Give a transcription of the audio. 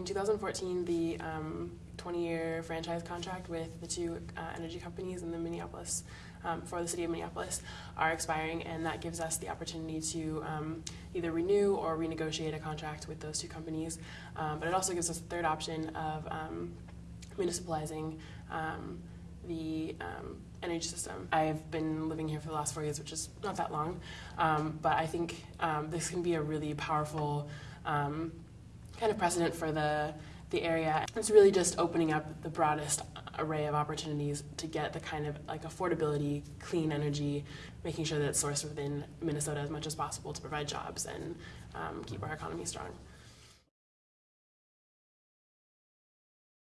in 2014, the 20-year franchise contract with the two uh, energy companies in the Minneapolis, um, for the city of Minneapolis, are expiring, and that gives us the opportunity to um, either renew or renegotiate a contract with those two companies. Um, but it also gives us a third option of um, municipalizing um, the um, energy system. I've been living here for the last four years, which is not that long, um, but I think um, this can be a really powerful um, kind of precedent for the the area. It's really just opening up the broadest array of opportunities to get the kind of like affordability, clean energy, making sure that it's sourced within Minnesota as much as possible to provide jobs and um, keep our economy strong.